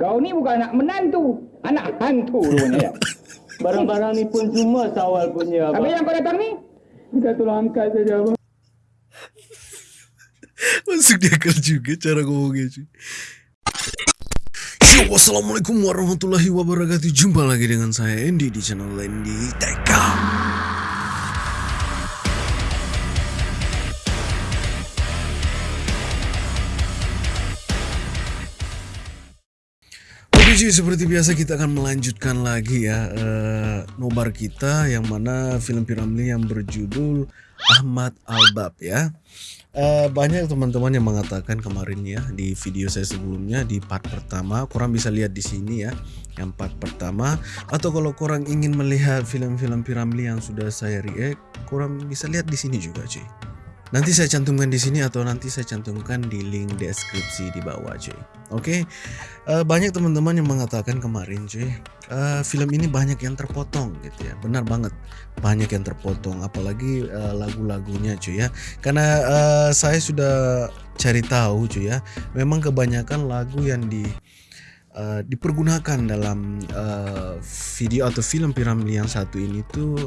Kau ni bukan anak menantu, anak hantu rupanya. Barang-barang ni pun semua sawal punya Habis abang. yang kau datang ni? Kita tolong angkat saja abang. Masuk dia akal juga cara ngomongnya cuy. Yo, wassalamualaikum warahmatullahi wabarakatuh. Jumpa lagi dengan saya Andy di channel Andy Teka. Cuy, seperti biasa kita akan melanjutkan lagi ya eh, nobar kita yang mana film Piramli yang berjudul Ahmad Albab ya. Eh, banyak teman-teman yang mengatakan kemarin ya di video saya sebelumnya di part pertama, kurang bisa lihat di sini ya, yang part pertama. Atau kalau kurang ingin melihat film-film Piramli yang sudah saya react, kurang bisa lihat di sini juga cuy. Nanti saya cantumkan di sini atau nanti saya cantumkan di link deskripsi di bawah cuy. Oke, Eh, banyak teman-teman yang mengatakan kemarin cuy, eh, film ini banyak yang terpotong gitu ya. Benar banget, banyak yang terpotong. Apalagi eh, lagu-lagunya cuy ya. Karena eh, saya sudah cari tahu cuy ya, memang kebanyakan lagu yang di eh, dipergunakan dalam eh, video atau film Piramli yang satu ini tuh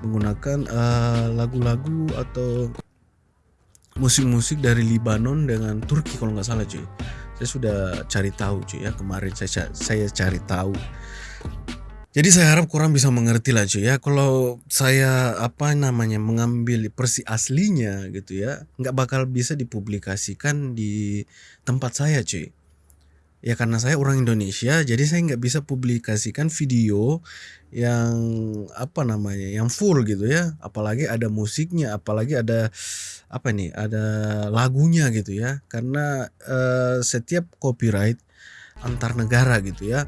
menggunakan lagu-lagu atau musik-musik dari Libanon dengan Turki kalau nggak salah cuy. Saya sudah cari tahu cuy ya kemarin saya saya cari tahu. Jadi saya harap kurang bisa mengerti lah cuy ya. Kalau saya apa namanya mengambil versi aslinya gitu ya, nggak bakal bisa dipublikasikan di tempat saya cuy. Ya karena saya orang Indonesia, jadi saya nggak bisa publikasikan video yang apa namanya, yang full gitu ya. Apalagi ada musiknya, apalagi ada apa nih, ada lagunya gitu ya. Karena eh, setiap copyright antar negara gitu ya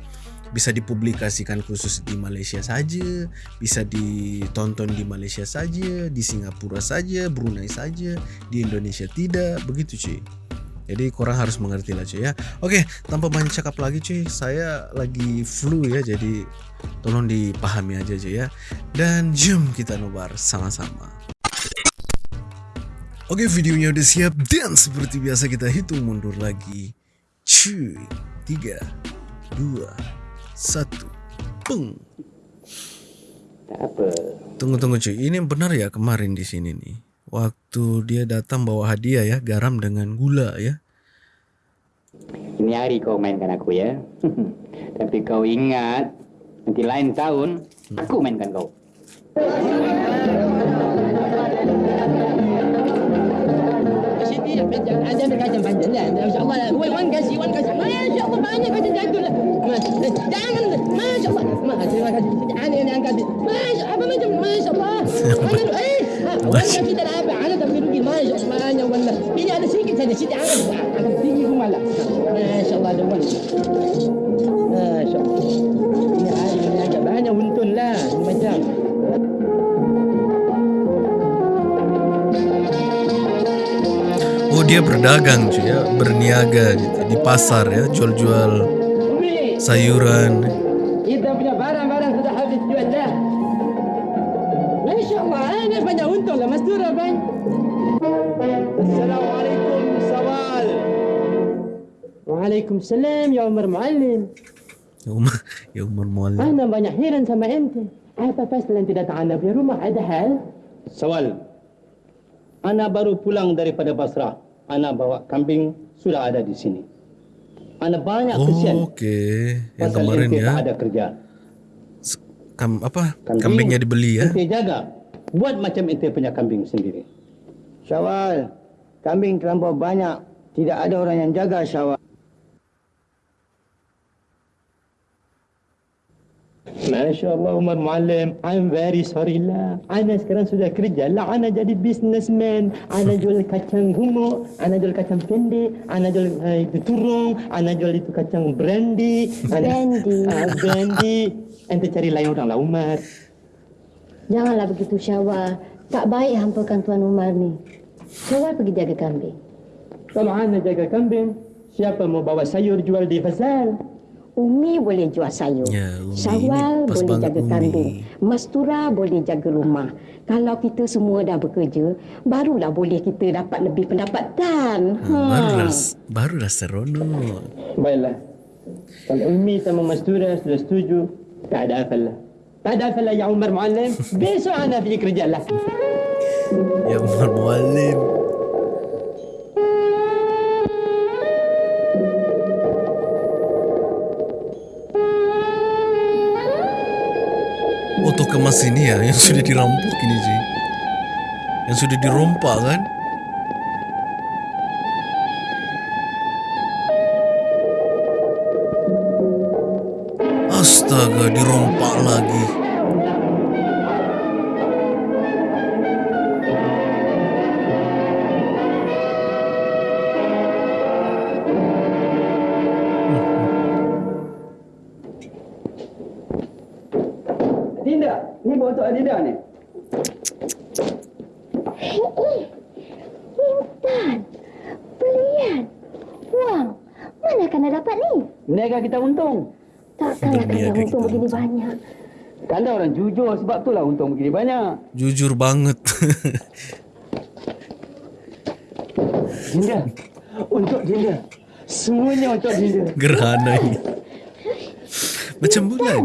bisa dipublikasikan khusus di Malaysia saja, bisa ditonton di Malaysia saja, di Singapura saja, Brunei saja, di Indonesia tidak, begitu cuy. Jadi kurang harus mengerti lah cuy ya. Oke, tanpa banyak cakap lagi cuy, saya lagi flu ya, jadi tolong dipahami aja cuy ya. Dan jom kita nobar sama-sama. Oke, videonya udah siap dan seperti biasa kita hitung mundur lagi. Cuy, tiga, dua, satu, peng. Tak apa. Tunggu tunggu cuy, ini benar ya kemarin di sini nih. Waktu dia datang bawa hadiah ya, garam dengan gula ya. Ini hari kau mainkan aku ya. Tapi kau ingat, nanti lain tahun, aku mainkan kau. Ada ada kacang panjang dah. Masya-Allah. Wan wan kasih wan kasih. Masya-Allah banyak kacang jatuh lah. Mas, jangan. Masya-Allah. Ma, terima kasih. Yang angkat. Masya apa macam masya-Allah. Ana eh. Wan kasih tak apa. Ana tak rugi. Banyak wallah. Ini ada sedikit saja. Sini angkat. Angkat tinggi pun malah. Masya-Allah ada wan. Masya-Allah. Ini ada banyak untung lah. Macam. Oh dia berdagang cuy ya, berniaga gitu di pasar ya, jual-jual sayuran. Waalaikumsalam ya Umar Muallim. Ya Umar, ya Umar Muallim. Ana banyak heran sama ente. Apa pasal ente datang anda punya rumah? Ada hal? Sawal. Ana baru pulang daripada Basrah. Ana bawa kambing sudah ada di sini. Ana banyak Oh, kesian. Oke, yang pasal kemarin ente ya, tak ada kerja. kam, apa Kambing. kambingnya dibeli ya. Ente jaga. Buat macam ente punya kambing sendiri. Syawal, kambing terlampau banyak. Tidak ada orang yang jaga Syawal. Masya Allah Umar Muallim. I'm very sorry lah. Ana sekarang sudah kerja lah. Ana jadi businessman. Ana jual kacang humuk. Ana jual kacang pendek. Ana jual uh, itu turung. Ana jual itu kacang brandy. Brandy. Ah, brandy. Ente cari lain orang lah Umar. Janganlah begitu Syawal. Tak baik hampakan Tuan Umar ni. Syawal pergi jaga kambing. Kalau Ana jaga kambing, siapa mau bawa sayur jual di pasar? Umi boleh jual sayur. Ya, Umi Syawal boleh jaga Umi. kambing. Mastura boleh jaga rumah. Kalau kita semua dah bekerja, barulah boleh kita dapat lebih pendapatan. Ha, barulah barulah seronok. Baiklah. Kalau Umi sama Mastura sudah setuju, tak ada apalah. Tak ada apalah ya Umar Muallim. Besok anda pergi kerja lah. Ya Umar Mualim. Oh toko emas ini ya yang sudah dirampok ini sih. Yang sudah dirompak kan? Astaga, dirompak lagi. Untung begini banyak. Kanda orang jujur sebab tu lah untung begini banyak. Jujur banget. Dinda, untuk Dinda. Semuanya untuk Dinda. gerhana ini. Macam bulan.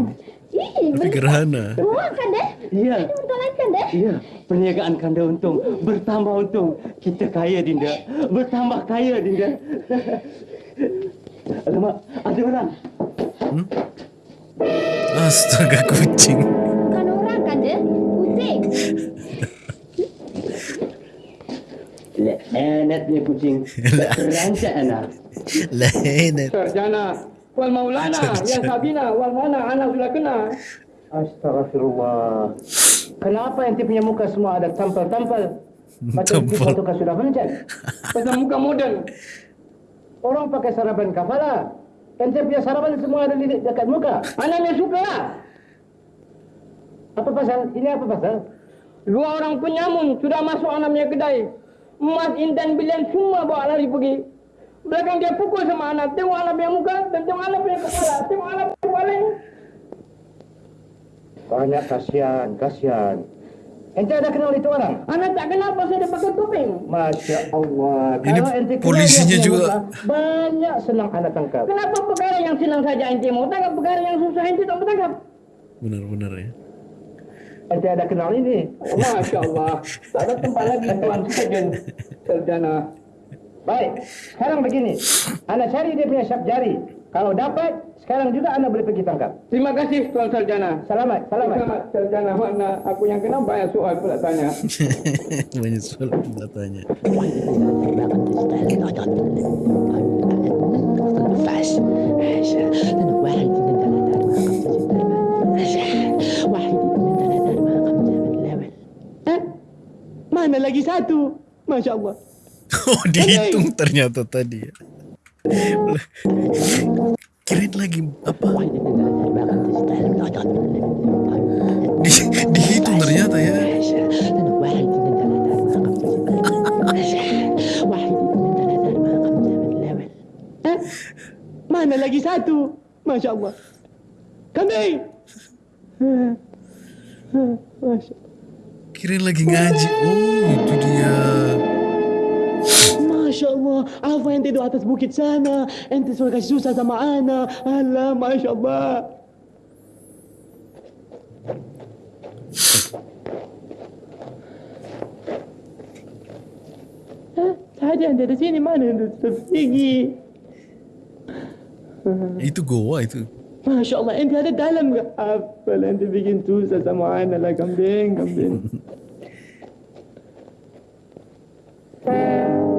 Tapi gerhana. wang kan deh? Ya, Untuk lain kan deh? ya. Perniagaan kanda untung. Bertambah untung. Kita kaya, Dinda. Bertambah kaya, Dinda. Alamak, ada orang. Astaga kucing. Bukan orang kan deh? Kucing. Punya kucing. Rancak anak. Lain. Sarjana. Wal Maulana. Ya Sabina. Wal Maulana. Anak sudah kena. Astagfirullah. Kenapa ente punya muka semua ada tampal-tampal? Macam Tampal. kita tukar sudah hujan. Pasal muka moden. Orang pakai saraban kafala. Ente punya saraban semua ada di dekat muka. Anaknya suka lah. Apa pasal? Ini apa pasal? Dua orang penyamun sudah masuk anaknya kedai. Emas, Intan, Bilian semua bawa lari pergi. Belakang dia pukul sama anak. Tengok anak punya muka dan tengok anak punya kepala. Tengok anak punya baling. Banyak kasihan, kasihan. Ente ada kenal itu orang? Anak tak kenal pasal dia pakai topeng. Masya Allah. Ini Kalau ente polisinya juga. banyak senang anak tangkap. Kenapa perkara yang senang saja ente mau tangkap, perkara yang susah ente tak mau tangkap? Benar-benar ya. Ente ada kenal ini. Oh, Masya Allah. Tak ada tempat lagi Tuan Sarjan. Sarjana. Baik, sekarang begini. Anak cari dia punya syap jari. Kalau dapat, sekarang juga anak boleh pergi tangkap. Terima kasih Tuan Sarjana. Selamat, selamat. Selamat Sarjana. Mana aku yang kena banyak soal pula tanya. Banyak soal pula tanya. Mana lagi satu? Masya Allah. Oh dihitung ternyata tadi Kirain lagi apa? Di, dihitung ternyata ya. Mana lagi satu? Masya Allah. Kambing. Masya Kirain lagi ngaji. Oh itu dia. Masya Allah, apa yang tidur atas bukit sana? Ente suruh kasih susah sama ana. Alah, Masya Allah. Tadi ente di sini mana ente terpergi? Itu goa itu. Masya Allah, ente ada dalam ke? Apa lah ente bikin susah sama ana lah kambing, kambing.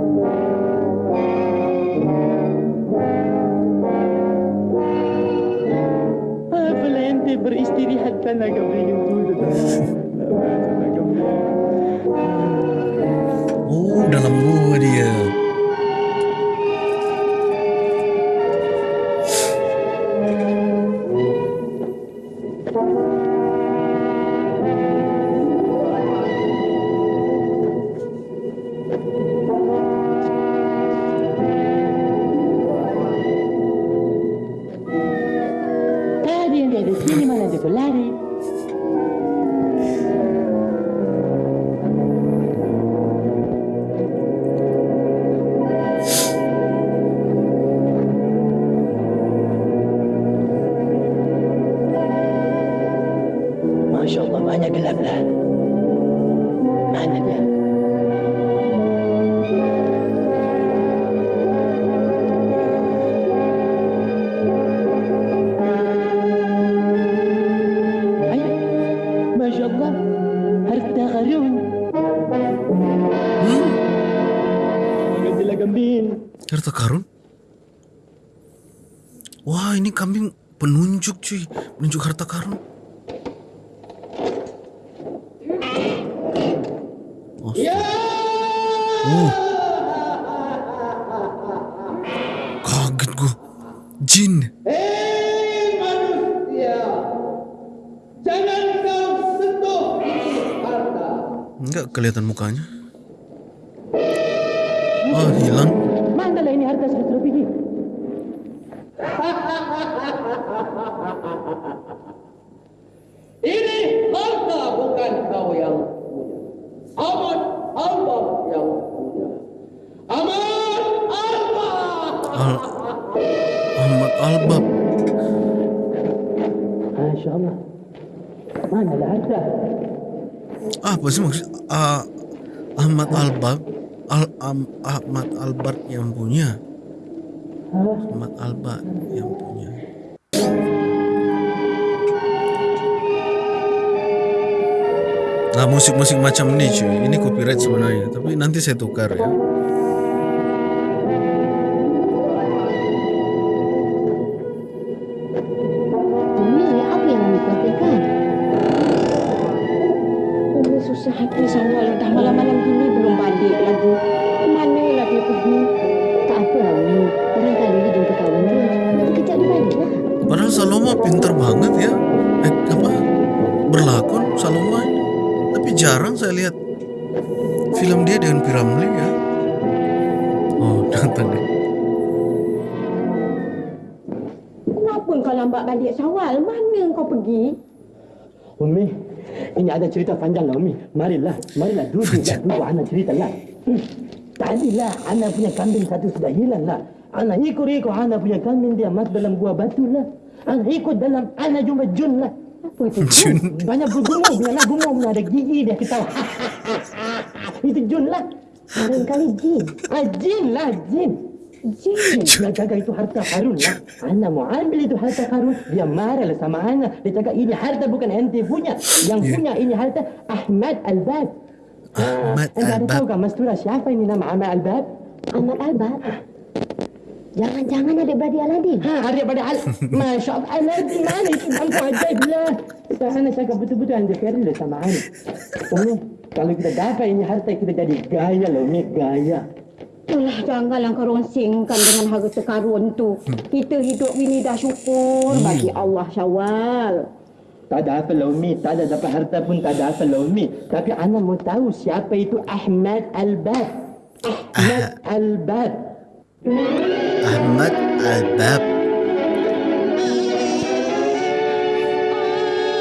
Ente beristirahat sana itu sama kambing. Oh dalam goa dia. Apa sih maksud Ah, Ahmad Albab Al Am- Ahmad Albat yang punya. Ahmad Albat yang punya. Nah musik-musik macam ini cuy. Ini copyright sebenarnya Tapi nanti saya tukar ya Marilah, duduk lah, duduk Ana cerita lah. Hmm. Tadilah Ana punya kambing satu sudah hilang lah. Ana ikut-ikut Ana punya kambing dia mati dalam gua batu lah. Ana ikut dalam, Ana jumpa Jun lah. Apa itu? Jun Banyak bergumul, punya lah gumul, punya ada gigi dia ketawa. Itu Jun lah. Barangkali jin. Ah, Jin lah, Jin. Jin. Dia jaga itu harta karun lah. Ana mau ambil itu harta karun. Dia marah lah sama Ana. Dia cakap ini harta bukan ente punya. Yang Ya. punya ini harta Ahmad Al-Bab. Ahmad Anda ada tahu Albab kan Mastura siapa ini nama Ahmad Al-Bab? Ahmad Albat. Jangan-jangan ada beradik Aladin. Ha, hari pada Al. Masya Allah. Aladin mana itu nampu ajaib lah. Kita Ana cakap betul-betul anda fair lah sama Ana. Umi, kalau kita dapat ini harta kita jadi gaya loh. Umi, gaya. Alah, janganlah kau ronsingkan dengan harta karun tu. Kita hidup ini dah syukur bagi Allah Syawal. Tak ada apa lah Umi, tak ada dapat harta pun tak ada apa lah Umi. Tapi Ana mau tahu siapa itu Ahmad Al-Bab. Ahmad Al-Bab. Ahmad Albab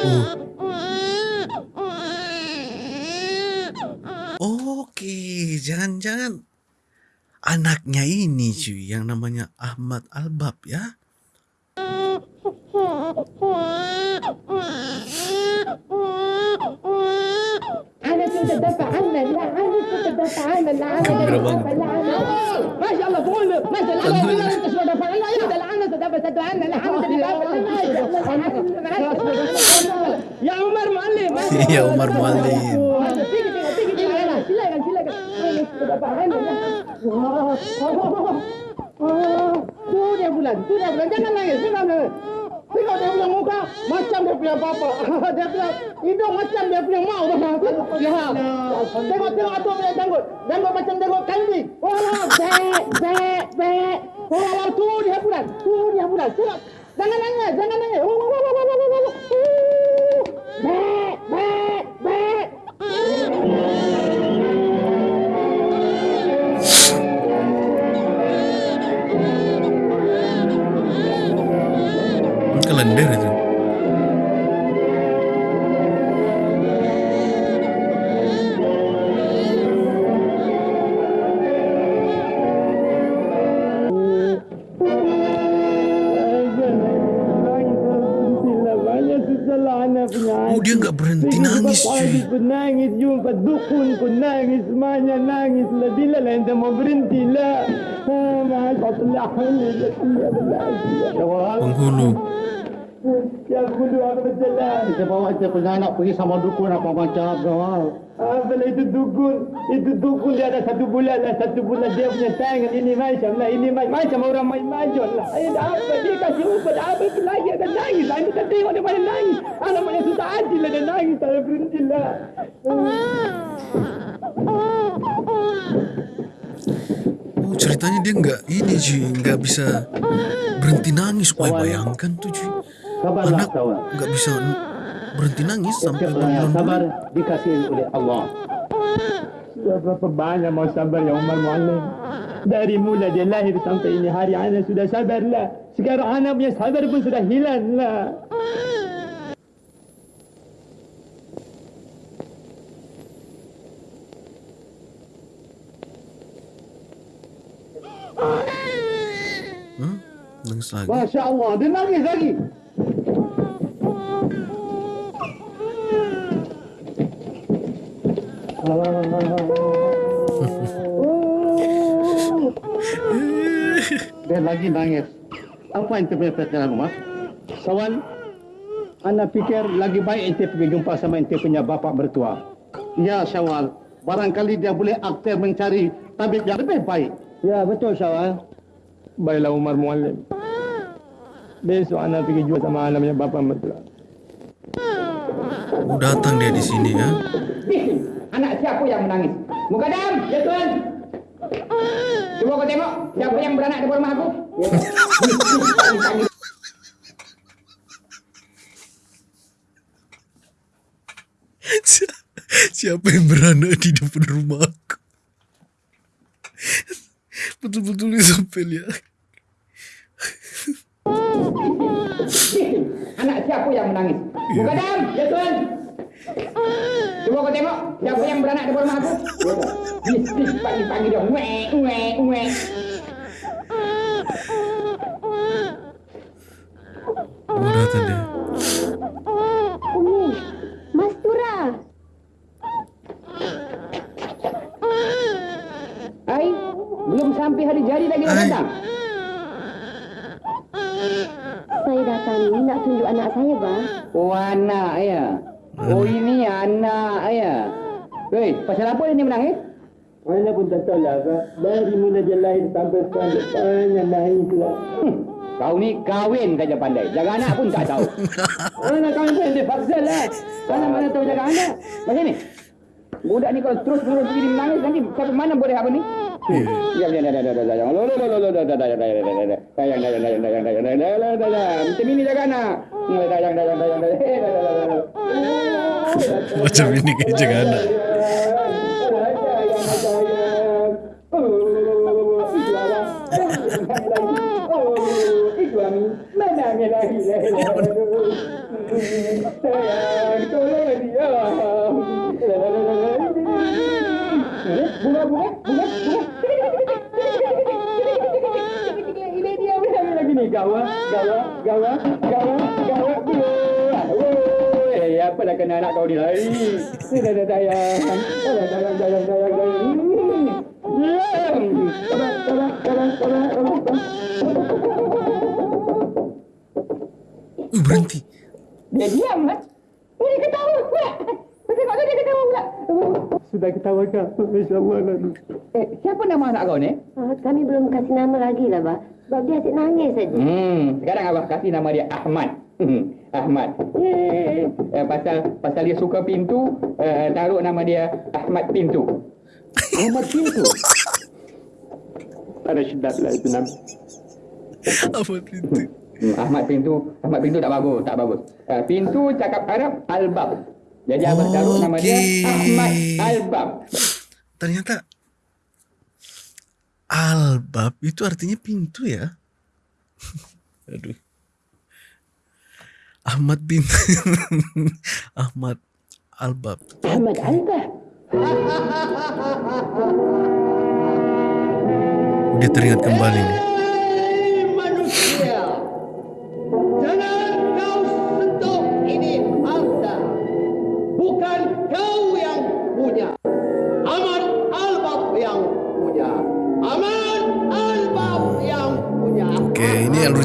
Uh. Oke, jangan-jangan anaknya ini cuy yang namanya Ahmad Albab ya. Ya Umar Muallim. Ya Umar Muallim. Iya, Sudah lah. Oh, oh, tu dia bulan, tu dia bulan. Jangan nangis, jangan nangis. Tengok dia punya muka macam dia punya bapa. dia punya hidung macam dia punya. Ya. Tengok tengok atuk punya janggut. Janggut macam janggut kambing. Wah, bek bek bek. Wah, tu dia bulan. Tu dia bulan. Jangan nangis, jangan nangis. Pun nangis, semuanya nangis lah. Bila lah ente mau berhenti lah. Ah, Allah. Penghulu. Ya. Kita bawa dia punya anak pergi sama dukun apa macam kau. Apalah itu dukun. Itu dukun dia ada satu bulan lah. Satu bulan dia punya tangan. Ini macam lah. Ini macam, macam orang main majon lah. Ayah dah apa. Dia kasih ubat. Apa itu lagi. Ada nangis. lah. Ini tak tengok dia mana nangis. Anak mana susah hati lah. Dia nangis. Tak ada berhenti lah. Oh ceritanya dia nggak ini cuy, nggak bisa berhenti nangis. Wah bayangkan tuh. Sabarlah Anak nggak bisa berhenti nangis sampai yang sabar dikasih oleh Allah. Berapa banyak mau sabar ya Umar Muallim. Dari mula dia lahir sampai ini hari anak sudah sabar lah. Sekarang anak punya sabar pun sudah hilang lah. Lagi. Masya Allah, dia nangis lagi. Dia lagi nangis. Apa yang punya pertanyaan rumah? Sawan, anak fikir lagi baik ente pergi jumpa sama ente punya bapak bertua. Ya Syawal, barangkali dia boleh aktif mencari tabib yang lebih baik. Ya betul Syawal. Baiklah Umar Muallim. Besok anak pergi jumpa sama anak punya bapak bertua. Oh datang dia di sini ya. Anak siapa yang menangis? Mukadam, ya tuan. Cuba kau tengok siapa yang beranak di rumah aku. Siapa yang beranak di depan rumah aku? Betul-betul sampai lihat. Anak siapa yang menangis? Mukadam, ya tuan. Cuba kau tengok siapa yang beranak di rumah aku. Bis, bis, pagi-pagi dia. Wek, wek, wek. Oh datang dia. Umi, Mas Tura. Hai, belum sampai hari jadi lagi dah Hai. datang. Saya datang ni nak tunjuk anak saya, bang. Oh anak ya. Oh ini anak ya. Hei, pasal apa dia menangis? Anak pun tak tahu lah Pak. Dari mula dia lahir sampai dia banyak lah. Hmm, kau ni kahwin saja pandai. Jaga anak pun tak tahu. Anak kami pun dia paksa lah. Mana mana tahu jaga anak. Macam ni. Budak ni kalau terus terus begini menangis nanti sampai mana boleh apa ni? Ya ya ya ya ya ya. Lo lo lo lo lo lo dayang dayang dayang dayang dayang dayang dayang dayang dayang dayang. Macam ini jaga anak. Dayang dayang dayang dayang. Macam ini kayak jaga anak. Bunga, bunga, bunga, bunga. Ini dia udah lagi nih gawa, gawa, gawa, gawa, gawa. Eh, apa dah anak kau ni lagi? Ni dah dah dayang, dah dah dayang, dayang, dayang, dayang. Diam. Sabar, sabar, sabar, sabar, sabar. Uh, berhenti. Dia diam kan? Dia ketawa pula. Kau tengok tu dia ketawa pula. Sudah ketawa kau. Masya Allah lah. Eh, siapa nama anak kau ni? Ah, kami belum kasih nama lagi lah, bang. Sebab dia asyik nangis saja. Hmm, sekarang abah kasih nama dia Ahmad. Hmm, Ahmad. Eh, eh, pasal pasal dia suka pintu, eh, taruh nama dia Ahmad Pintu. Ahmad Pintu. Ada syedap lah itu nama. Apa itu? Hmm, Ahmad Pintu, Ahmad Pintu tak bagus, tak bagus. Uh, pintu cakap Arab Albab. Jadi abah taruh nama dia. Ahmad Albab. Ternyata albab itu artinya pintu ya. Aduh. Ahmad bin Ahmad Albab. Ahmad Albab. Dia teringat kembali nih.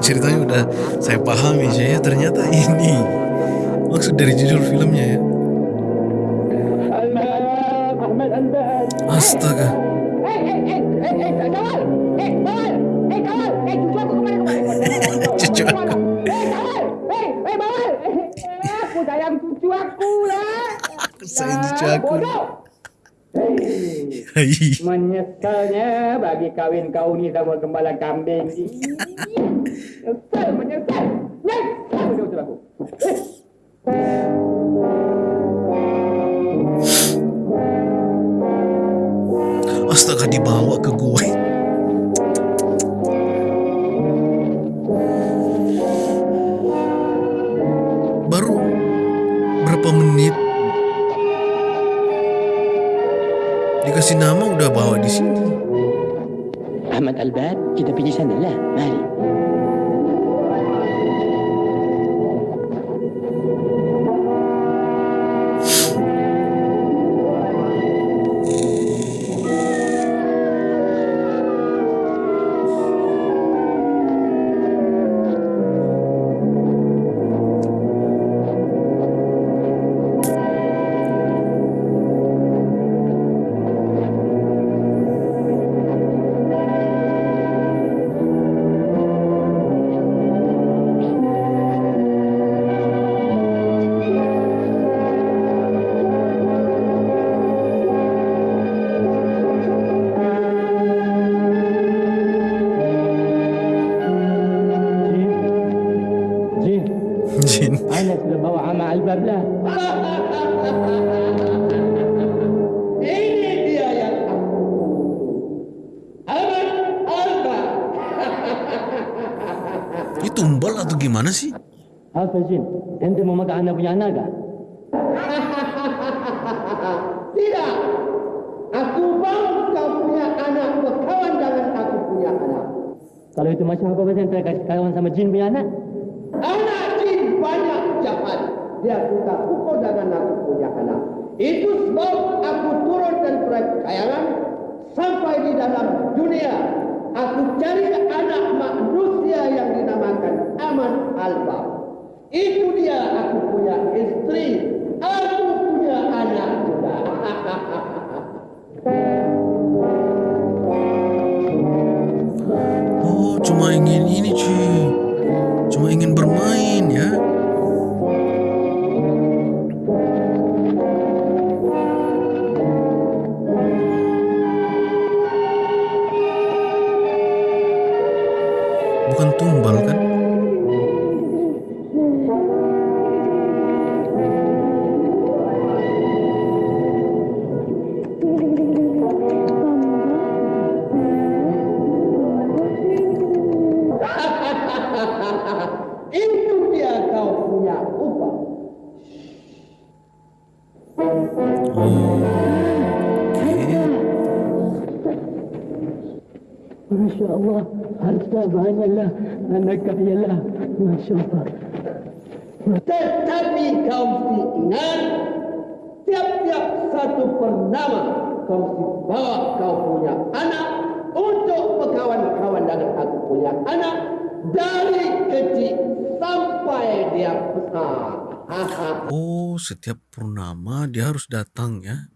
Ceritanya udah saya pahami saya ternyata ini maksud dari judul filmnya ya. Astaga. Cucu aku aku. Sayang cucu aku lah! Sayang cucu aku. Menyesalnya bagi kawin kau ni sama gembala kambing ni. Menyesal, menyesal! Menyesal betul-betul aku! Astaga dibawa ke gue. Baru berapa menit dikasih nama udah bawa di sini. Ahmad Albab, kita pergi sana lah. Mari. Ini tumbal atau gimana sih? Apa Jin? Ente mau makan anak punya anak kah? Tidak! Aku mau kau punya anak berkawan dengan aku punya anak. Kalau itu macam apa pasal ente kasih kawan sama Jin punya anak? Anak jin banyak jahat. Dia suka pukul dengan aku punya anak. Itu sebab aku turunkan perkayaan sampai di dalam dunia. Aku cari anak manusia yang dinamakan Aman Alba. Itu dia aku punya istri. Aku punya anak juga. kau mesti ingat tiap-tiap satu pernama kau mesti bawa kau punya anak untuk berkawan-kawan dengan aku punya anak dari kecil sampai dia besar. Oh, setiap purnama dia harus datang ya.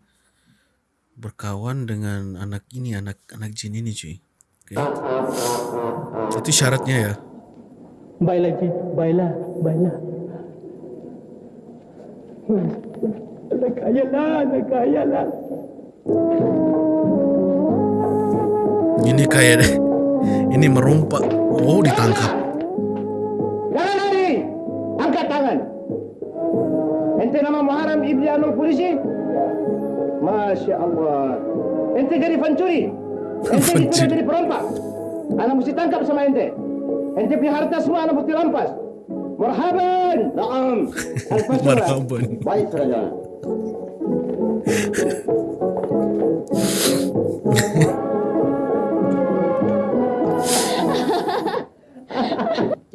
Berkawan dengan anak ini, anak anak jin ini cuy. Oke. Itu syaratnya ya. Baiklah baiklah, baiklah. Kaya lah, kaya lah. Ini kayak deh. Ini merompak. Oh, ditangkap. Jangan lari! Angkat tangan! Ente nama Muharram Ibni Anur polisi? Masya Allah. Ente jadi pencuri. Ente dituduh jadi perompak. Anak mesti tangkap sama ente. Ente punya harta semua anak mesti rampas. Marhaban. Naam. Marhaban. Baik saja.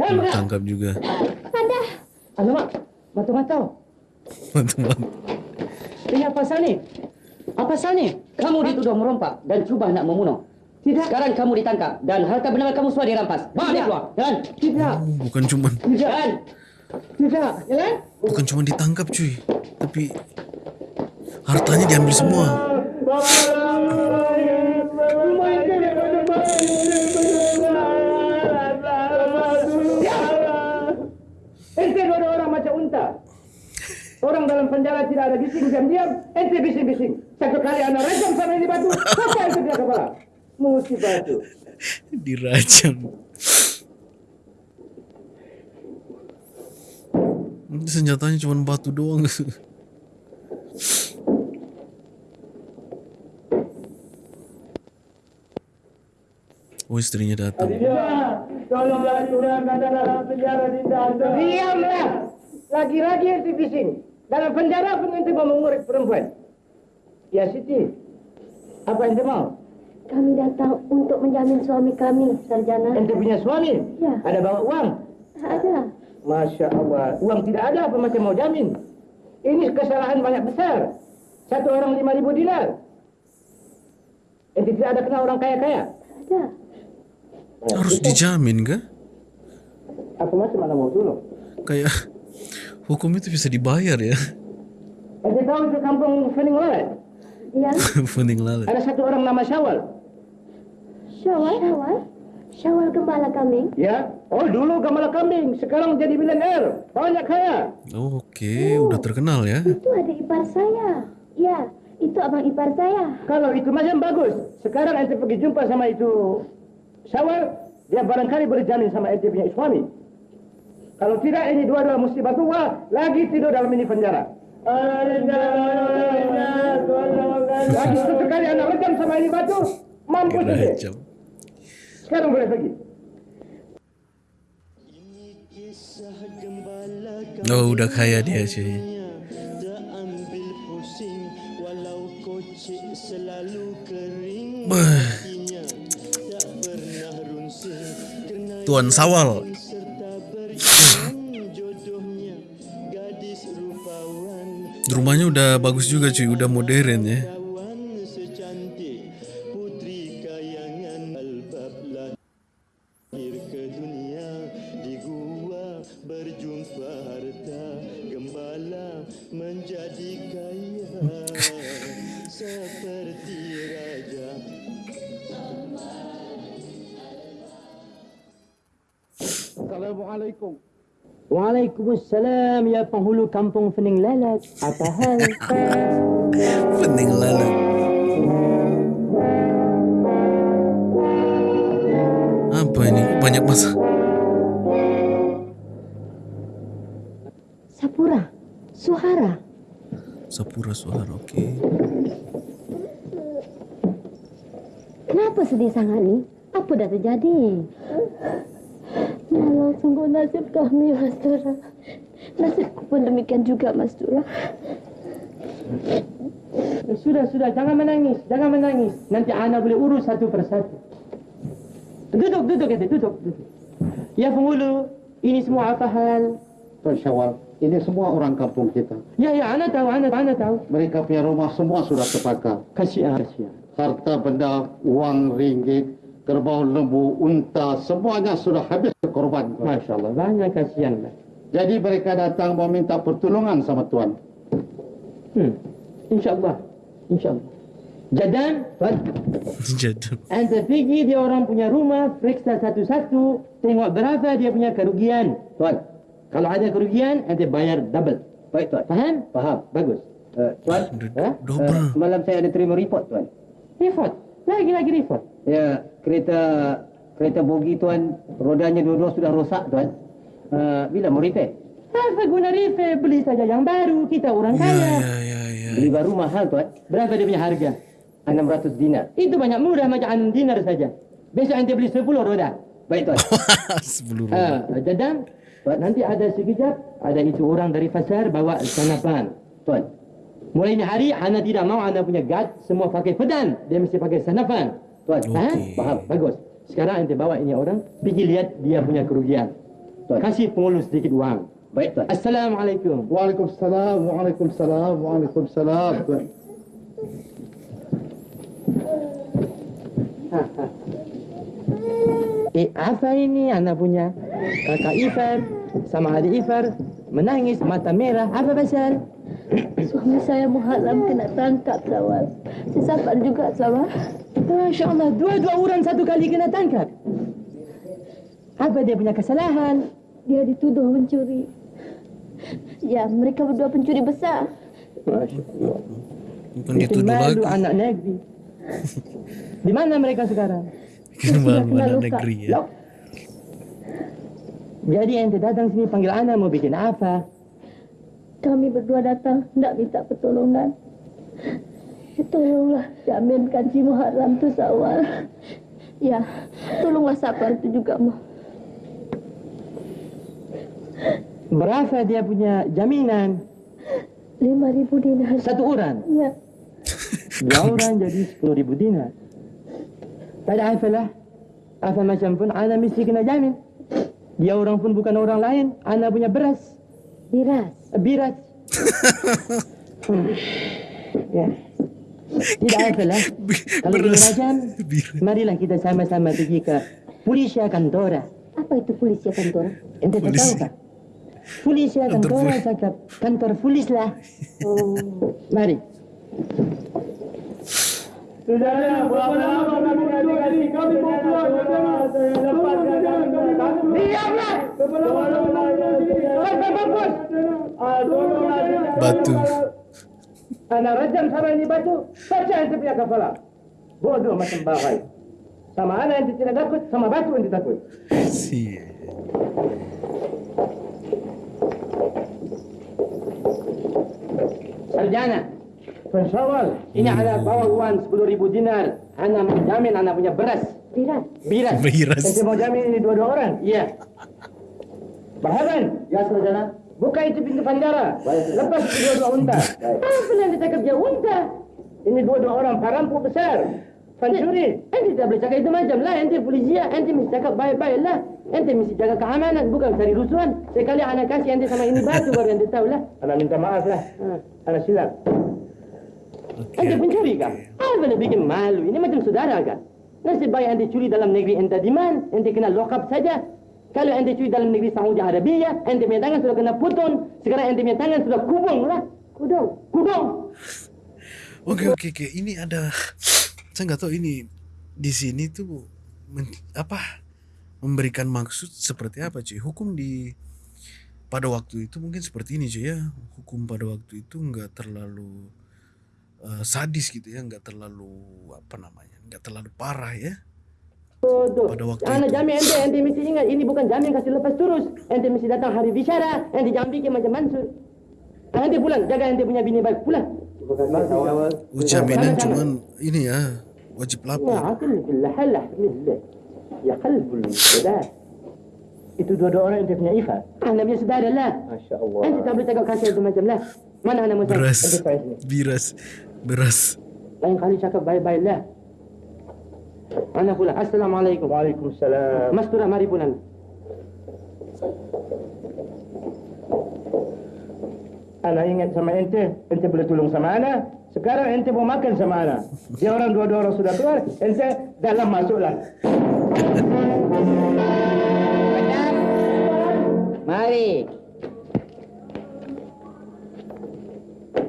Ditangkap juga. Alamak, mata-mata. Teman-teman. Ini apa pasal ni? Apa pasal ni? Kamu dituduh merompak dan cuba nak membunuh. Tidak. Sekarang kamu ditangkap dan harta benda kamu semua dirampas. Bawa dia keluar. Jalan. Tidak. Bukan cuma Jalan. Tidak. Jalan. bukan cuma ditangkap cuy, tapi hartanya diambil semua. Ente dua orang macam unta. Orang dalam penjara tidak ada bising diam-diam, ente bising-bising. Mesti batu. Dirajam. Ini senjatanya cuma batu doang. Oh istrinya datang. Tolonglah curangkan dalam penjara tidak ada. Diamlah. Lagi-lagi ente bising. Dalam penjara pun ente mau mengurus perempuan. Ya Siti, apa ente mau? Kami datang untuk menjamin suami kami, Sarjana. Ente punya suami? Ya. Ada bawa uang? Ada. Masya Allah, uang tidak ada apa macam mau jamin? Ini kesalahan banyak besar. Satu orang lima ribu dinar. Ente tidak ada kenal orang kaya-kaya? Ada. Harus dijamin kah? Aku masih mana mau dulu. Kayak hukum itu bisa dibayar ya. Ente tahu itu kampung Fening Lalat? Ya. Funding lalat. Ada satu orang nama Syawal. Syawal. Syawal. Syawal gembala kambing. Ya, oh dulu gembala kambing, sekarang jadi milenial, banyak kaya. Oh, Oke, udah terkenal ya. Itu adik ipar saya. Ya, itu abang ipar saya. Kalau itu macam bagus, sekarang ente pergi jumpa sama itu Syawal, dia barangkali berjamin sama ente punya suami. Kalau tidak, ini dua-dua mesti batu wah, lagi tidur dalam ini penjara. Lagi satu kali anak rejam sama ini batu, mampu saja. Sekarang boleh pergi. Oh, udah kaya dia cuy. Tuan Sawal. Rumahnya udah bagus juga cuy, udah modern ya. Waalaikumsalam ya penghulu kampung Fening Lalat. Apa hal? Pening lalu. Apa ini? Banyak masa. Sapura. Suhara. Sapura suara, oke. Kenapa sedih sangat ni? Apa dah terjadi? Ya Allah, sungguh nasib kami, Mas Dura. Nasibku pun demikian juga, Mas Dura. Eh, sudah, sudah. Jangan menangis. Jangan menangis. Nanti Ana boleh urus satu persatu. Duduk, duduk, kata. Duduk, duduk. Ya penghulu, ini semua apa hal? Tuan Syawal, ini semua orang kampung kita. Ya, ya, Ana tahu, Ana, Ana tahu. Mereka punya rumah semua sudah terbakar. Kasihan, kasihan. Harta benda, uang ringgit, kerbau lembu, unta, semuanya sudah habis korban. Masya Allah, banyak kasihan. lah. Jadi mereka datang meminta pertolongan sama Tuan. Hmm. InsyaAllah. InsyaAllah. Jadan, Tuan. Jadi Anda pergi dia orang punya rumah, periksa satu-satu, tengok berapa dia punya kerugian. Tuan, kalau ada kerugian, anda bayar double. Baik, Tuan. Faham? Faham. Bagus. Uh, tuan, udah Ha? double. uh, semalam saya ada terima report tuan. Report. Lagi-lagi report. Ya, kereta kereta bogi tuan, rodanya dua-dua sudah rosak tuan. Uh, bila mau repair? Apa guna repair? Beli saja yang baru. Kita orang Ya, kaya. ya, ya, ya. Beli baru mahal tuan. Berapa dia punya harga? 600 dinar. Itu banyak murah macam 6 dinar saja. Besok anda beli 10 roda. Baik tuan. Sepuluh ribu. Ha, jadam. Nanti ada sekejap, ada itu orang dari pasar bawa sanapan. tuan, Mulai ini hari, Ana tidak mau Ana punya guard semua pakai pedang. Dia mesti pakai sanapan. tuan. Faham? Okey. Faham? Bagus. Sekarang anda bawa ini orang, pergi lihat dia punya kerugian. Tuan. Kasih pengulu sedikit uang. Baik tuan. Assalamualaikum. Waalaikumsalam, waalaikumsalam, waalaikumsalam. Tuan. Eh, apa ini anak punya? Kakak Ifar sama adik Ifar menangis mata merah. Apa pasal? Suami saya Muharram kena tangkap Sawal. Sesafar juga Sawal. Masya Allah, dua-dua orang satu kali kena tangkap. Apa dia punya kesalahan? Dia dituduh mencuri. Ya, mereka berdua pencuri besar. Masya Allah. Bukan Itu dituduh lagi. anak negeri. Di mana mereka sekarang? Kembali anak negeri ya. Lok. Jadi ente datang sini panggil anak mau bikin apa? Kami berdua datang hendak minta pertolongan. Tolonglah jaminkan si Muharram tu Sawal. Ya, tolonglah Safar tu juga, Mah. Berapa dia punya jaminan? Lima ribu dinar. Satu orang. Ya, Dua orang jadi sepuluh ribu dinar. Tak ada apa lah. Apa macam pun anak mesti kena jamin. Dia orang pun bukan orang lain. Anak punya beras. biras. Biras. Hmm. Ya. Tidak apa lah. Kalau beras. macam, Biras. marilah kita sama-sama pergi ke Polisia Kantora. Apa itu polisi kantor? Ente tak tahu kah? Polisia Kantor Kantora poli- cakap kantor polis lah. Oh, Mari. Saudara, berapa lama kami. Diamlah. Batu. Anak rajam sama ini batu, saja ente punya kepala. Bodoh macam bahai. Sama anak ente tidak takut, sama batu ente takut. Si. Sarjana, pensyawal, ini ada bawa uang 10 ribu dinar. Anak menjamin anak punya beras. biras. Biras. Biras. Ente mau jamin ini dua-dua orang? Iya. Bahaban. Ya, sarjana. Buka itu pintu bandara. Lepas itu dua-dua unta. Apa yang ditangkap dia unta? Ini dua-dua orang perampok besar. Pencuri. Ente tidak boleh cakap itu macam lah. Ente polisi. Ente mesti cakap baik-baik lah. Ente mesti jaga keamanan. Bukan cari rusuhan. Sekali anak kasih ente sama ini batu baru ente tahu lah. Anak minta maaf lah. Anak silap. Oke. Ente pencuri kah? Apa boleh bikin malu? Ini macam saudara kah? Nasib baik ente curi dalam negeri ente di mana? Ente kena lock up saja. Kalau ente curi dalam negeri Saudi Arabia, ente punya tangan sudah kena putus. Sekarang ente punya tangan sudah kubung lah. Kudung. Kubung. Oke oke oke. Ini ada. Saya nggak tahu ini di sini tuh men- apa memberikan maksud seperti apa cuy. Hukum di pada waktu itu mungkin seperti ini cuy ya. Hukum pada waktu itu nggak terlalu eh, sadis gitu ya, nggak terlalu apa namanya, nggak terlalu parah ya. Pada waktu Anak itu. jamin ente, ente mesti ingat ini bukan jamin kasih lepas terus. Ente mesti datang hari bicara, ente jangan bikin macam Mansur. Ente pulang, jaga ente punya bini baik pulang. Jaminan cuman ini ya wajib lapor. mislah. Ya qalbul saudara. Itu dua-dua orang ente punya Ifa. Anda punya saudara lah. Masya Allah. Ente tak boleh cakap kasih itu macam lah. Mana anak Musa? Beras, biras, beras. Lain kali cakap baik-baik lah. Anak pulang. Assalamualaikum. Waalaikumsalam. Mas Turah, mari pulang. Anak ingat sama ente, ente boleh tolong sama Ana. Sekarang ente mau makan sama Ana. Dia orang dua-dua orang sudah keluar, ente dalam masuklah. Mari.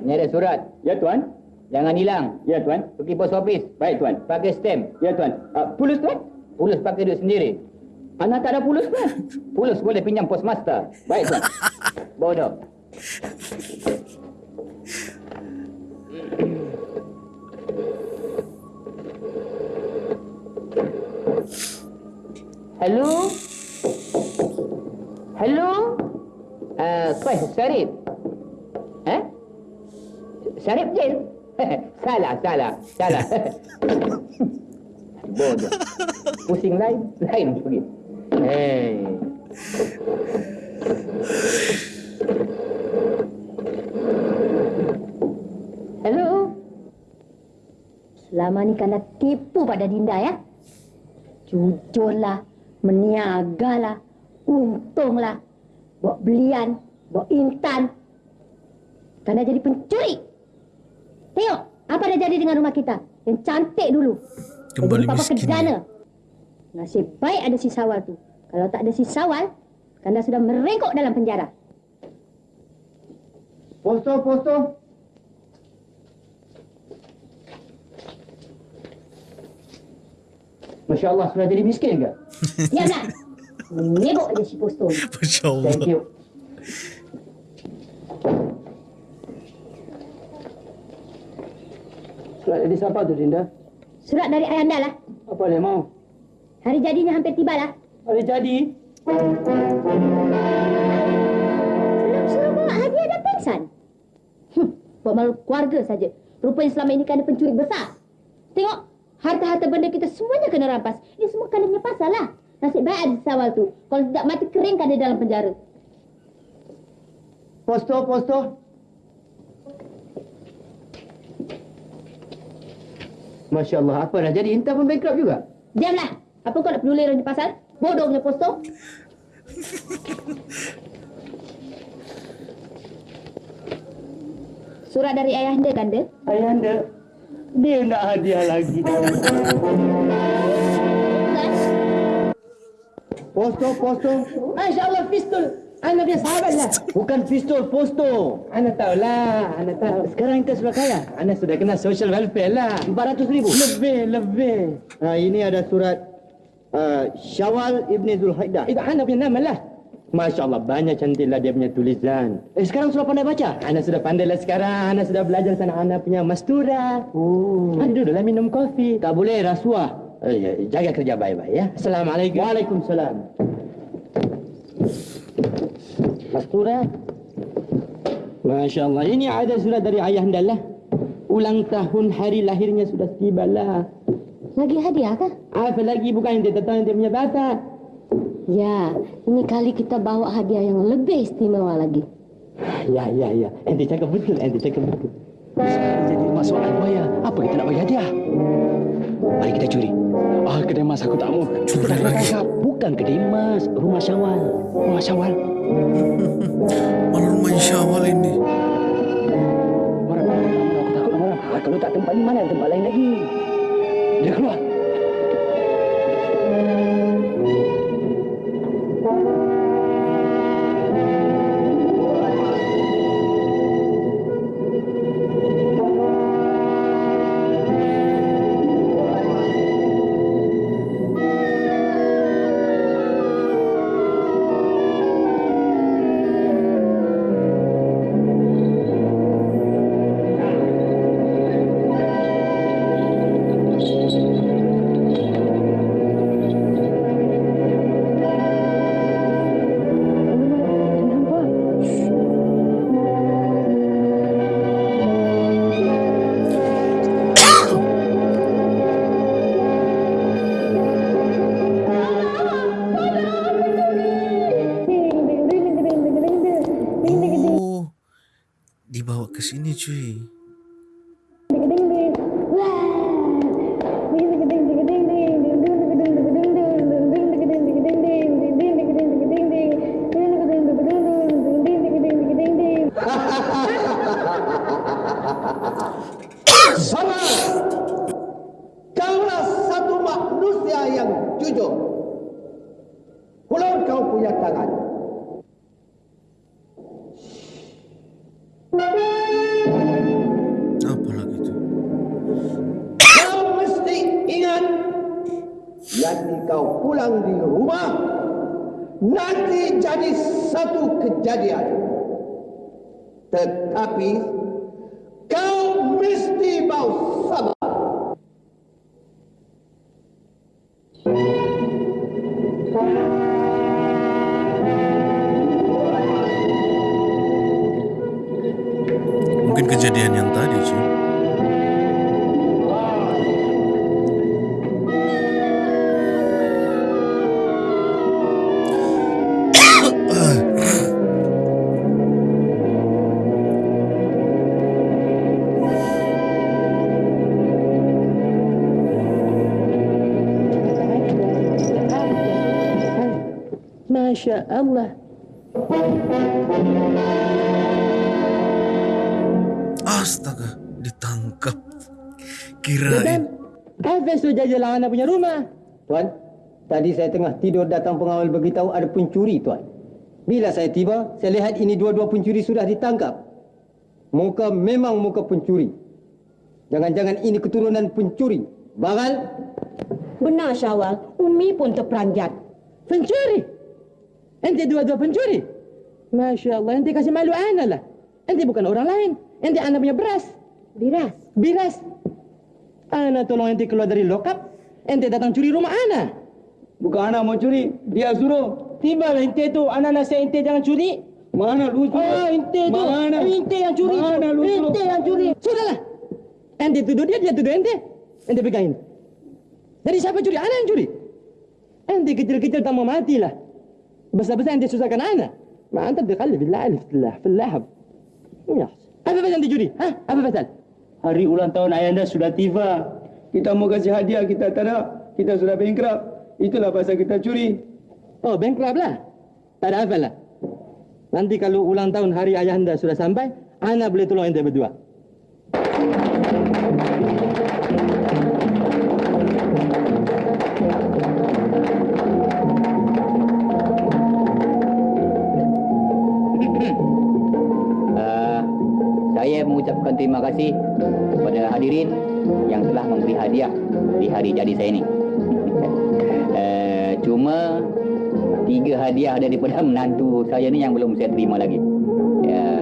Ini ada surat. Ya tuan. Jangan hilang. Ya tuan. Pergi pos office. Baik tuan. Pakai stem. Ya tuan. Uh, pulus tuan. Pulus pakai duit sendiri. Anak tak ada pulus tuan. Pulus boleh pinjam pos master. Baik tuan. Bodoh. Hello? Hello? Uh, Kuih, Syarif. Eh? Syarif Jin? salah, salah, salah. Bodoh. Pusing lain, lain pergi. Hey. Selama ni kena tipu pada Dinda ya. Jujurlah, meniagalah, untunglah. Bawa belian, bawa intan. Kena jadi pencuri. Tengok, apa dah jadi dengan rumah kita? Yang cantik dulu. Kembali Jadi Papa miskin. kedana. Nasib baik ada si Sawal tu. Kalau tak ada si Sawal, Kanda sudah merengkok dalam penjara. Posto, posto. Masya Allah, sudah jadi miskin ke? Diamlah. Menyebuk aja si posto ni. Masya Allah. Thank you. Surat dari siapa tu, Dinda? Surat dari ayahanda lah. Apa dia mau? Hari jadinya hampir tiba lah. Hari jadi. Suruh bawa hadiah dan pingsan. Hmm, buat malu keluarga saja. Rupanya selama ini kena pencuri besar. Tengok, harta-harta benda kita semuanya kena rampas. Ini semua punya pasal lah. Nasib baik ada Sawal tu. Kalau tidak mati kering kena dalam penjara. Posto, posto. Masya Allah, apa dah jadi? Intan pun bankrupt juga. Diamlah. Apa kau nak peduli orang di pasal? Bodoh punya posto. Surat dari ayahanda kanda. Ayahanda, dia nak hadiah lagi. Posto, posto. Masya Allah, pistol. Anak punya sahabat lah. Bukan pistol, posto. Anak tahu lah, anak tahu. Sekarang kita sudah kaya. Anak sudah kena social welfare lah. 400 ribu. Lebih, lebih. Nah, ini ada surat uh, Syawal Ibn Zulhaidah. Itu anak punya nama lah. Masya Allah, banyak cantiklah dia punya tulisan. Eh, sekarang sudah pandai baca? Anak sudah pandai lah sekarang. Anak sudah belajar sana anak punya mastura. Oh. Anak duduklah minum kopi. Tak boleh rasuah. Eh, ya, jaga kerja baik-baik ya. Assalamualaikum. Waalaikumsalam. Mastura. Masya Allah. Ini ada surat dari ayah lah. Ulang tahun hari lahirnya sudah tiba lah. Lagi hadiah kah? Apa lagi bukan yang dia tahu yang dia punya bata. Ya, ini kali kita bawa hadiah yang lebih istimewa lagi. Ya, ya, ya. Ente cakap betul, ente cakap betul. Jadi masalah buaya. Apa kita nak bagi hadiah? Mari kita curi. Ah, kedai mas aku tak mau. Dah tangkap. Bukan kedai mas, rumah Syawal. Rumah Syawal. Malah rumah Syawal ini. Marah. Aku takut marah. Ah, kalau tak tempat ni mana tempat lain lagi. Dia keluar. Masya Allah. Astaga, ditangkap. Kirain. Hafiz tu jajalah anak punya rumah. Tuan, tadi saya tengah tidur datang pengawal beritahu ada pencuri, Tuan. Bila saya tiba, saya lihat ini dua-dua pencuri sudah ditangkap. Muka memang muka pencuri. Jangan-jangan ini keturunan pencuri. Bagal, Benar Syawal, Umi pun terperanjat. pencuri. Ente dua-dua pencuri. Masya Allah, ente kasih malu anak lah. Ente bukan orang lain. Ente anak punya beras. Biras. Biras. Anak tolong ente keluar dari lokap. Ente datang curi rumah anak. Bukan anak mau curi, dia suruh. Tiba lah ente tu, anak nasihat ente jangan curi. Mana lu suruh? Oh, ente tu. Mana? Ente yang curi. Mana lu suruh? Ente yang curi. Sudahlah. Ente tuduh dia, dia tuduh ente. Ente pegangin. Jadi siapa curi? Anak yang curi. Ente kecil-kecil tak mau mati lah. Besar-besar ente susahkan anak. Ma anta dikhalli billah alif billah fil lahab. Ya. Apa pasal ente curi? Hah? Apa pasal? Hari ulang tahun ayanda sudah tiba. Kita mau kasih hadiah, kita tak ada. Kita sudah bankrupt. Itulah pasal kita curi. Oh, bankrupt lah. Tak ada apa lah. Nanti kalau ulang tahun hari ayah anda sudah sampai, anak boleh tolong ente berdua. Mengucapkan terima kasih kepada hadirin yang telah memberi hadiah di hari jadi saya ini. uh, cuma tiga hadiah daripada menantu saya ni yang belum saya terima lagi. Uh,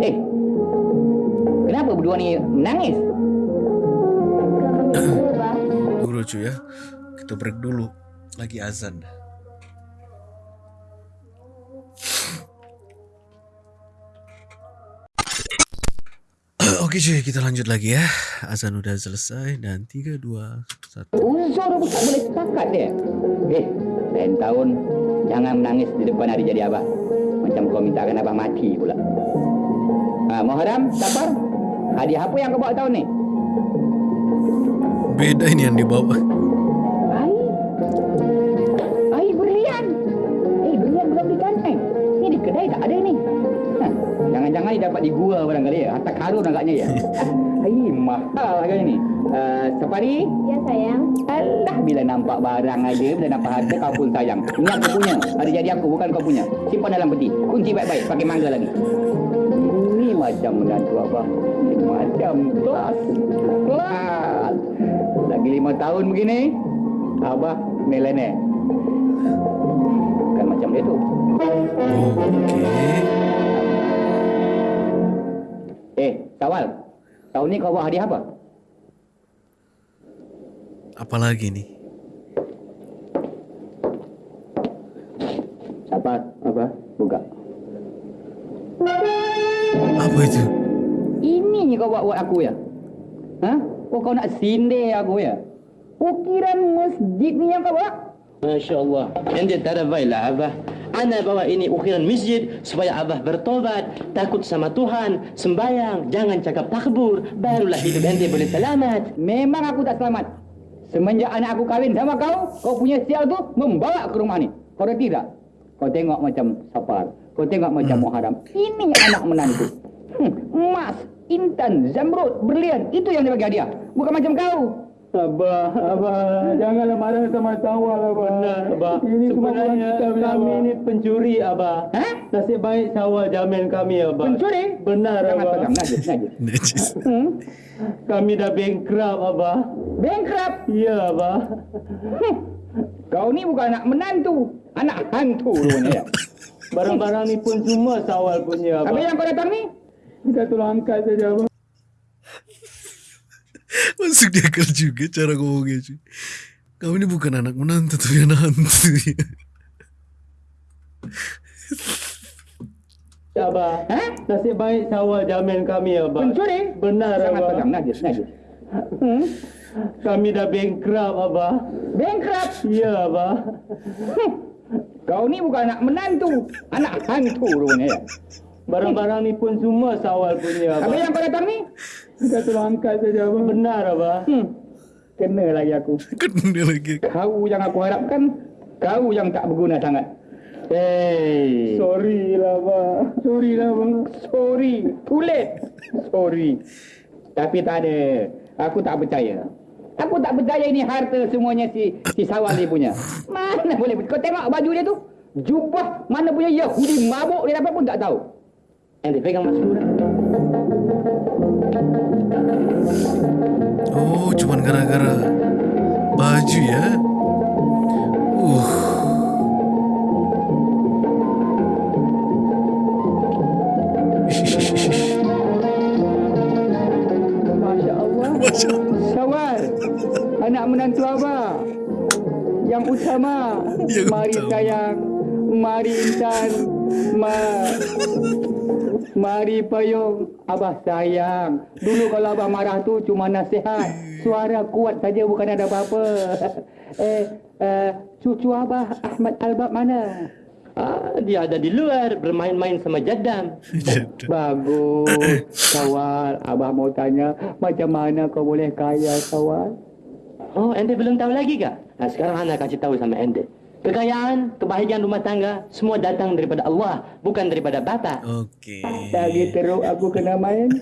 eh, kenapa berdua ni menangis? Tunggu lucu ya. Kita break dulu. Lagi azan. Oke cuy, kita lanjut lagi ya. Azan udah selesai dan 3, 2, 1. Uzur pun tak boleh sepakat dia. Eh, lain tahun jangan menangis di depan hari jadi abah. Macam kau mintakan abah mati pula. Ha, Muharram, sabar. Hadiah apa yang kau bawa tahun ni? Beda ini yang dibawa. Dapat di gua barangkali ya. Harta karun agaknya ya. Air mahal agaknya ni. Uh, Safari, Ya sayang. Alah bila nampak barang aja, bila nampak harta kau pun sayang. Ingat kau punya. Ada jadi aku bukan kau punya. Simpan dalam peti. Kunci baik-baik pakai mangga lagi. Ini macam menantu abang. Ini macam kelas. Kelas. Lagi lima tahun begini, abah milenial. Bukan macam dia tu. Oke. Sawal. Tahun ni kau bawa hadiah apa? Apalagi nih? Apa? Apa? Buka. Apa itu? Ini kau buat buat aku ya? Hah? Oh kau nak sindir aku ya? Ukiran masjid ni yang kau buat? Masya Allah. Ente tak ada baiklah, Abah. Ana bawa ini ukiran masjid supaya Abah bertobat, takut sama Tuhan, sembayang, jangan cakap takbur, barulah hidup ente boleh selamat. Memang aku tak selamat. Semenjak anak aku kahwin sama kau, kau punya sial tu membawa ke rumah ni. Kau tidak? Kau tengok macam Safar. Kau tengok macam Muharram. Ini anak menantu. Hmm, emas, intan, zamrud, berlian. Itu yang dia bagi hadiah. Bukan macam kau. Abah, Abah, janganlah marah sama Sawal, Abah. Benar, Abah. Ini semua Sebenarnya kita kami Abah. ini pencuri, Abah. Hah? Nasib baik Sawal jamin kami, Abah. Pencuri? Benar, Jangan Abah. pegang, najis, najis. Najis. Hmm? Kami dah bankrupt, Abah. Bankrupt. Ya, Abah. Hmm. Kau ni bukan anak menantu. Anak hantu rupanya ya. Barang-barang ni pun semua Sawal punya, Habis Abah. yang kau datang ni? Kita tolong angkat saja, Abah. Masuk dia akal juga cara ngomongnya cuy. Kamu ini bukan anak menantu tapi anak hantu ya. Abah. Hah? Nasib baik Sawal jamin kami, Abah. Pencuri? Benar, Jangan Abah. pegang, najis, najis. Hmm? Kami dah bankrupt, Abah. Bankrupt. Ya, Abah. Hmm. Kau ni bukan anak menantu. Anak hantu rupanya ya. Barang-barang ni pun semua Sawal punya, Abah. yang kau datang ni? Kita tolong angkat saja, Abah. Benar, Abah. Hmm. Kena lagi aku. Kena lagi. Kau yang aku harapkan, kau yang tak berguna sangat. Hey. Sorry lah, Abah. Sorry lah, Abah. Sorry, too late. Sorry. Tapi tak ada. Aku tak percaya. Aku tak percaya ini harta semuanya si si Sawal ni punya. Mana boleh? Kau tengok baju dia tu. Jubah mana punya Yahudi mabuk dia dapat pun tak tahu. Ente pegang mas Lura. Oh, cuman gara-gara baju ya. Uh. Masya Allah. Masya Allah. Sawal. Anak menantu abah. Yang utama. Yang mari utama. sayang. Mari insan. Ma Mari payung. Abah sayang. Dulu kalau abah marah tu cuma nasihat. Suara kuat saja bukan ada apa-apa. eh, eh, cucu abah Ahmad Albab mana? Ah, dia ada di luar bermain-main sama jadam. Bagus. Sawal, abah mau tanya macam mana kau boleh kaya, Sawal? Oh, ente belum tahu lagi kak? Nah, sekarang Ana kasih tahu sama ente. Kekayaan, kebahagiaan rumah tangga, semua datang daripada Allah, bukan daripada Bapak. Oke. Lagi teruk aku kena main.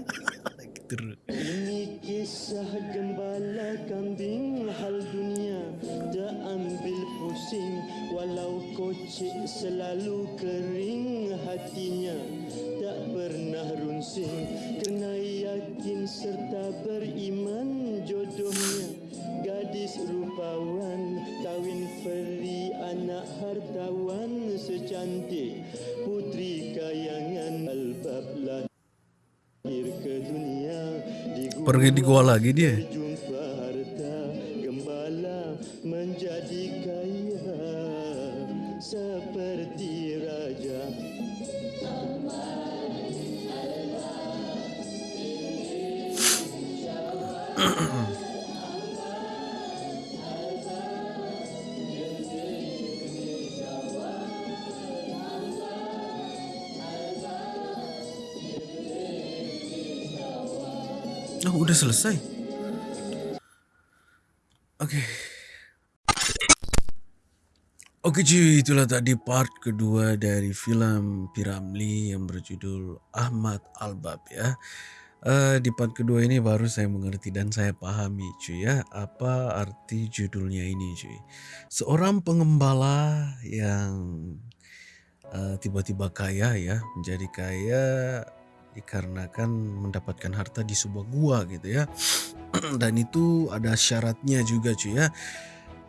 Terus. Ini kisah gembala kambing hal dunia Tak ambil pusing Walau kocik selalu kering hatinya Tak pernah runsing Kena yakin serta beriman jodohnya Gadis rupawan Kawin feri anak hartawan secantik. Putri kayangan albab lahir ke dunia. Pergi di gua lagi dia. jumpa harta gembala menjadi kaya. Seperti raja. Oh, udah selesai. Oke. Oke cuy, itulah tadi part kedua dari film Piramli yang berjudul Ahmad Albab ya. Eh, di part kedua ini baru saya mengerti dan saya pahami cuy ya apa arti judulnya ini cuy. Seorang pengembala yang eh, tiba-tiba kaya ya, menjadi kaya dikarenakan mendapatkan harta di sebuah gua gitu ya. Dan itu ada syaratnya juga cuy ya.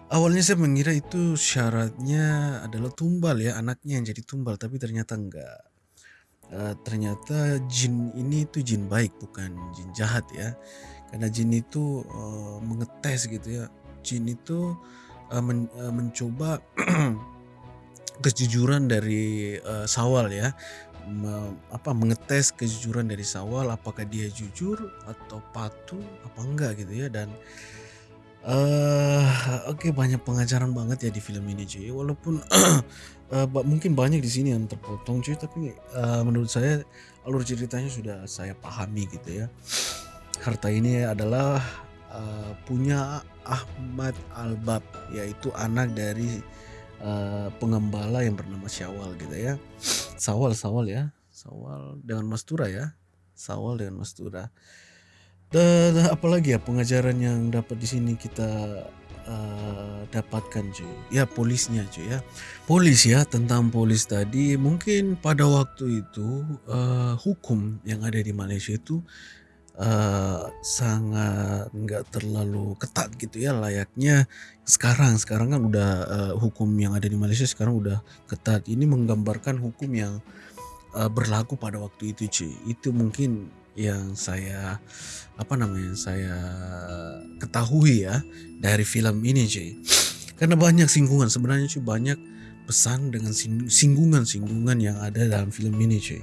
Awalnya saya mengira itu syaratnya adalah tumbal ya, anaknya yang jadi tumbal, tapi ternyata enggak. Eh, ternyata jin ini itu jin baik bukan jin jahat ya. Karena jin itu eh, mengetes gitu ya. Jin itu eh, men- eh, mencoba kejujuran dari eh, Sawal ya. Me- apa mengetes kejujuran dari Sawal apakah dia jujur atau patuh apa enggak gitu ya. Dan eh oke banyak pengajaran banget ya di film ini cuy. Walaupun ba- mungkin banyak di sini yang terpotong cuy. Tapi eh, menurut saya alur ceritanya sudah saya pahami gitu ya. Harta ini adalah eh, punya Ahmad Albab yaitu anak dari eh, pengembala yang bernama Syawal gitu ya. Sawal Sawal ya. Sawal dengan Mastura ya. Sawal dengan Mastura. Dan apalagi ya pengajaran yang dapat di sini kita eh, dapatkan cuy. Ya polisnya cuy ya. Polis ya tentang polis tadi. Mungkin pada waktu itu eh, hukum yang ada di Malaysia itu eh, sangat nggak terlalu ketat gitu ya layaknya sekarang sekarang kan udah eh, hukum yang ada di Malaysia sekarang udah ketat. Ini menggambarkan hukum yang eh, berlaku pada waktu itu cuy itu mungkin yang saya apa namanya saya ketahui ya dari film ini cuy karena banyak singgungan. Sebenarnya cuy banyak pesan dengan sing- singgungan-singgungan yang ada dalam film ini cuy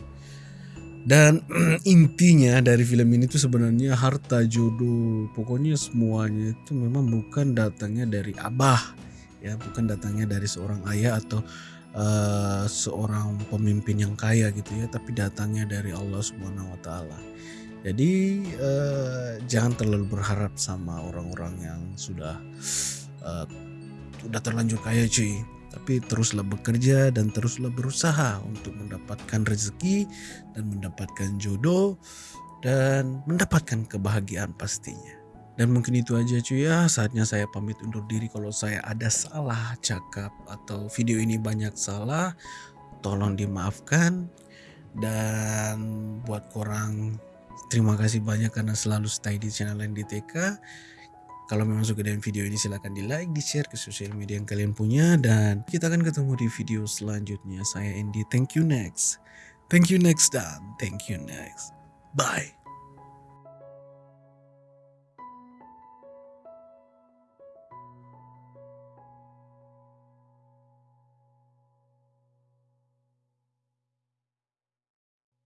dan intinya dari film ini tuh sebenarnya harta jodoh. Pokoknya semuanya itu memang bukan datangnya dari abah ya. Bukan datangnya dari seorang ayah atau eh, seorang pemimpin yang kaya gitu ya tapi datangnya dari Allah Subhanahu wa taala. Jadi eh, jangan terlalu berharap sama orang-orang yang sudah eh, sudah terlanjur kaya cuy. Tapi teruslah bekerja dan teruslah berusaha untuk mendapatkan rezeki dan mendapatkan jodoh dan mendapatkan kebahagiaan pastinya. Dan mungkin itu aja cuy ya, saatnya saya pamit undur diri kalau saya ada salah cakap atau video ini banyak salah, tolong dimaafkan. Dan buat korang, terima kasih banyak karena selalu stay di channel NDTK. Kalau memang suka dengan video ini silahkan di like, di share ke sosial media yang kalian punya. Dan kita akan ketemu di video selanjutnya. Saya Andy, thank you next. Thank you next dan thank you next. Bye.